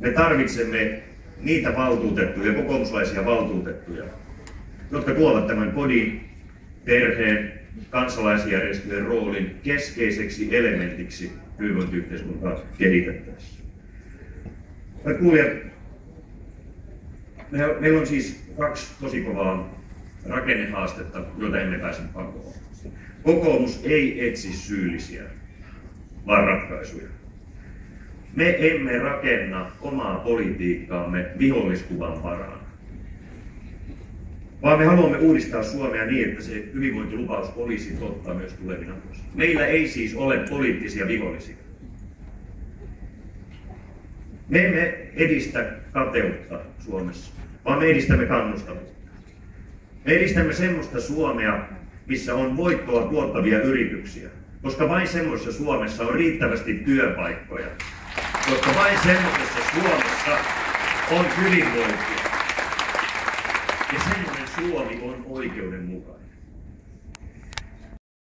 Me tarvitsemme niitä valtuutettuja, kokoomuslaisia valtuutettuja, jotka tuovat tämän kodin, perheen, kansalaisjärjestöjen roolin keskeiseksi elementiksi hyvinvointiyhteiskuntaa kehitettäessä. Hyvät kuulijat, meillä on siis kaksi tosi kovaa rakennehaastetta, joita emme pääse pakoon. Kokoomus ei etsi syyllisiä, vaan ratkaisuja. Me emme rakenna omaa politiikkaamme viholliskuvan varaan, vaan me haluamme uudistaa Suomea niin, että se hyvinvointilupaus olisi totta myös tulevina vuosina. Meillä ei siis ole poliittisia vihollisia. Me emme edistä kateutta Suomessa, vaan me edistämme kannustavuutta. Me edistämme semmoista Suomea, missä on voittoa tuottavia yrityksiä, koska vain semmoisessa Suomessa on riittävästi työpaikkoja, koska vain semmoisessa Suomessa on hyvinvointia. Ja semmoinen Suomi on oikeudenmukainen.